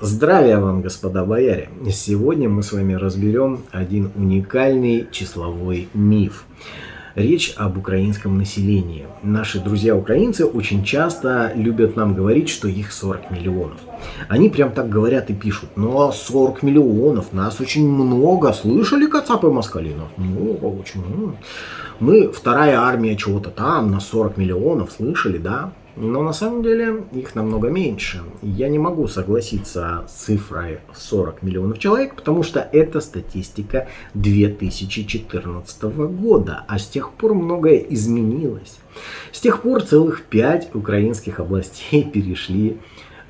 Здравия вам, господа бояре! Сегодня мы с вами разберем один уникальный числовой миф. Речь об украинском населении. Наши друзья-украинцы очень часто любят нам говорить, что их 40 миллионов. Они прям так говорят и пишут, ну а 40 миллионов, нас очень много, слышали Кацапы Москалинов? Много, очень много. Мы вторая армия чего-то там, на 40 миллионов, слышали, да? Но на самом деле их намного меньше. Я не могу согласиться с цифрой 40 миллионов человек, потому что это статистика 2014 года, а с тех пор многое изменилось. С тех пор целых пять украинских областей перешли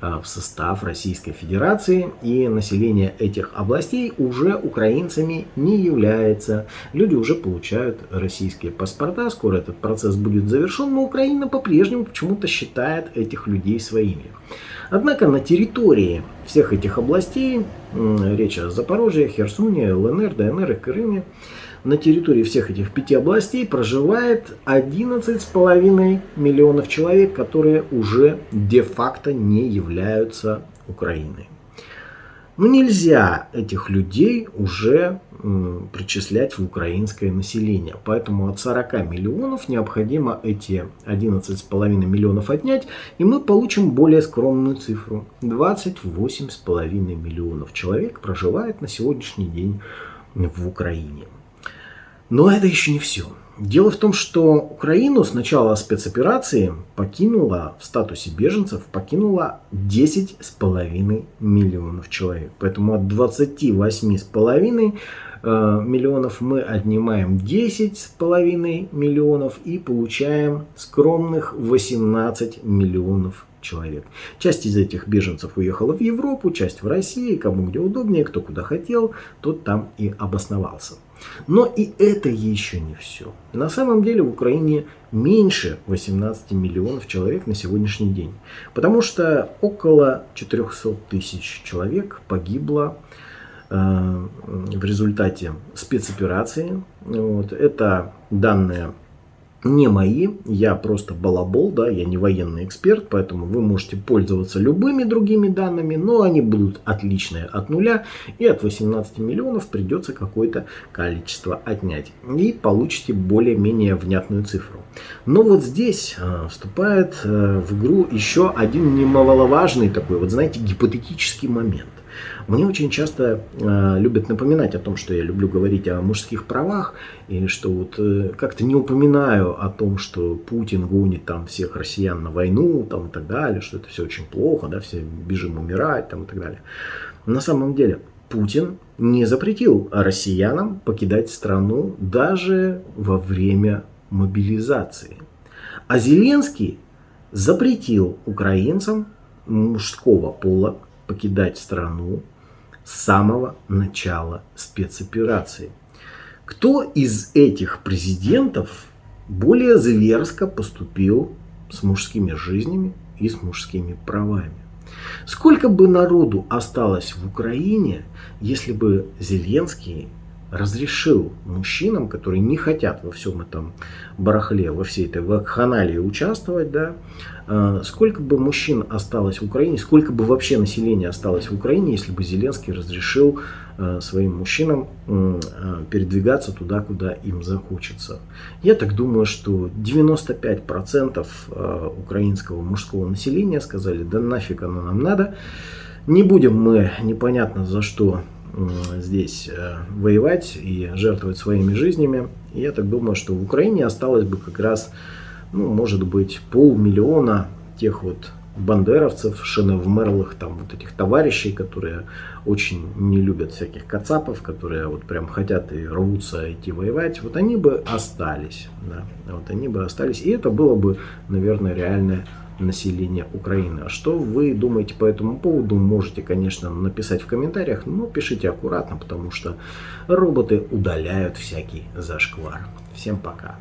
в состав Российской Федерации, и население этих областей уже украинцами не является. Люди уже получают российские паспорта, скоро этот процесс будет завершен, но Украина по-прежнему почему-то считает этих людей своими. Однако на территории всех этих областей, речь о Запорожье, Херсоне, ЛНР, ДНР и Крыме, на территории всех этих пяти областей проживает 11,5 миллионов человек, которые уже де-факто не являются Украиной. Но ну, нельзя этих людей уже причислять в украинское население. Поэтому от 40 миллионов необходимо эти 11,5 миллионов отнять, и мы получим более скромную цифру. 28,5 миллионов человек проживает на сегодняшний день в Украине. Но это еще не все. Дело в том, что Украину с начала спецоперации покинула в статусе беженцев покинула 10,5 миллионов человек. Поэтому от 28,5 э, миллионов мы отнимаем 10,5 миллионов и получаем скромных 18 миллионов человек. Часть из этих беженцев уехала в Европу, часть в Россию, кому где удобнее, кто куда хотел, тот там и обосновался. Но и это еще не все. На самом деле в Украине меньше 18 миллионов человек на сегодняшний день. Потому что около 400 тысяч человек погибло э, в результате спецоперации. Вот. Это данные не мои, я просто балабол, да, я не военный эксперт, поэтому вы можете пользоваться любыми другими данными, но они будут отличные от нуля, и от 18 миллионов придется какое-то количество отнять, и получите более-менее внятную цифру. Но вот здесь э, вступает э, в игру еще один немаловажный такой, вот знаете, гипотетический момент. Мне очень часто э, любят напоминать о том, что я люблю говорить о мужских правах, и что вот э, как-то не упоминаю о том, что Путин гонит там всех россиян на войну там, и так далее, что это все очень плохо, да, все бежим умирать там, и так далее. На самом деле Путин не запретил россиянам покидать страну даже во время мобилизации. А Зеленский запретил украинцам мужского пола покидать страну с самого начала спецоперации. Кто из этих президентов более зверско поступил с мужскими жизнями и с мужскими правами? Сколько бы народу осталось в Украине, если бы Зеленский разрешил мужчинам, которые не хотят во всем этом барахле, во всей этой вакханалии участвовать, да, э, сколько бы мужчин осталось в Украине, сколько бы вообще населения осталось в Украине, если бы Зеленский разрешил э, своим мужчинам э, передвигаться туда, куда им захочется. Я так думаю, что 95% украинского мужского населения сказали, да нафиг оно нам надо, не будем мы непонятно за что здесь э, воевать и жертвовать своими жизнями. И я так думаю, что в Украине осталось бы как раз, ну, может быть, полмиллиона тех вот бандеровцев, шиновмерлых, там вот этих товарищей, которые очень не любят всяких кацапов, которые вот прям хотят и рвутся идти воевать, вот они бы остались, да, вот они бы остались, и это было бы, наверное, реальное населения Украины. А что вы думаете по этому поводу, можете, конечно, написать в комментариях, но пишите аккуратно, потому что роботы удаляют всякий зашквар. Всем пока!